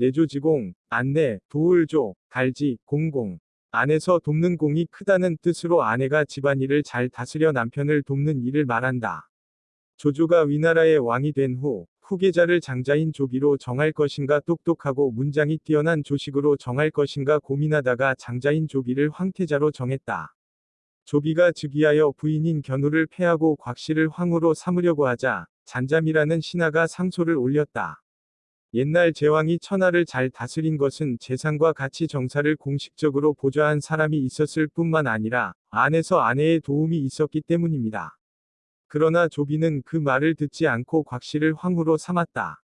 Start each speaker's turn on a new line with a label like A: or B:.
A: 내조지공, 안내, 도울조, 달지, 공공. 안에서 돕는 공이 크다는 뜻으로 아내가 집안일을 잘 다스려 남편을 돕는 일을 말한다. 조조가 위나라의 왕이 된 후 후계자를 장자인 조비로 정할 것인가 똑똑하고 문장이 뛰어난 조식으로 정할 것인가 고민하다가 장자인 조비를 황태자로 정했다. 조비가 즉위하여 부인인 견우를 패하고 곽씨를 황후로 삼으려고 하자 잔잠이라는 신하가 상소를 올렸다. 옛날 제왕이 천하를 잘 다스린 것은 재상과 같이 정사를 공식적으로 보좌한 사람이 있었을 뿐만 아니라 안에서 아내의 도움이 있었기 때문입니다. 그러나 조비는 그 말을 듣지 않고 곽씨를 황후로 삼았다.